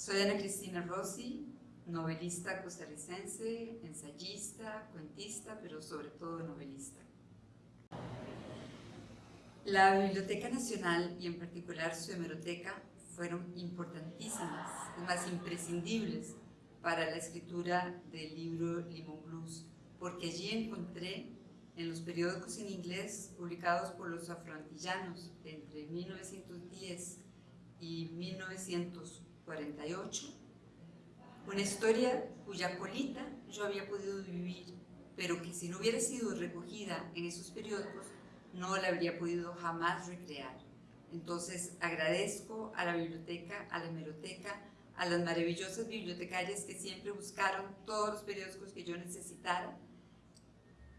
Soy Ana Cristina Rossi, novelista costarricense, ensayista, cuentista, pero sobre todo novelista. La Biblioteca Nacional y en particular su hemeroteca fueron importantísimas, más imprescindibles para la escritura del libro Limón Blues, porque allí encontré en los periódicos en inglés publicados por los afroantillanos entre 1910 y 1948, una historia cuya colita yo había podido vivir, pero que si no hubiera sido recogida en esos periódicos, no la habría podido jamás recrear. Entonces agradezco a la biblioteca, a la hemeroteca, a las maravillosas bibliotecarias que siempre buscaron todos los periódicos que yo necesitara,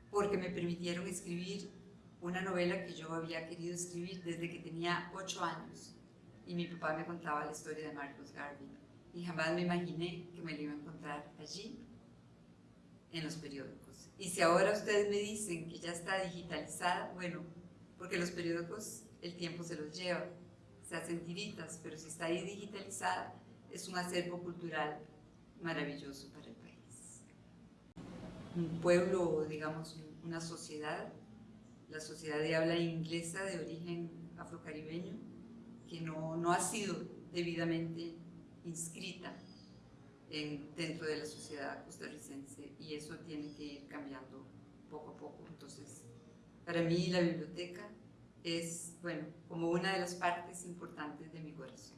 porque me permitieron escribir una novela que yo había querido escribir desde que tenía ocho años. Y mi papá me contaba la historia de Marcos Garvey. Y jamás me imaginé que me lo iba a encontrar allí, en los periódicos. Y si ahora ustedes me dicen que ya está digitalizada, bueno, porque los periódicos el tiempo se los lleva, se hacen tiritas, pero si está ahí digitalizada, es un acervo cultural maravilloso para el país. Un pueblo, digamos, una sociedad, la sociedad de habla inglesa de origen afrocaribeño, que no, no ha sido debidamente inscrita en, dentro de la sociedad costarricense y eso tiene que ir cambiando poco a poco. Entonces, para mí la biblioteca es, bueno, como una de las partes importantes de mi corazón.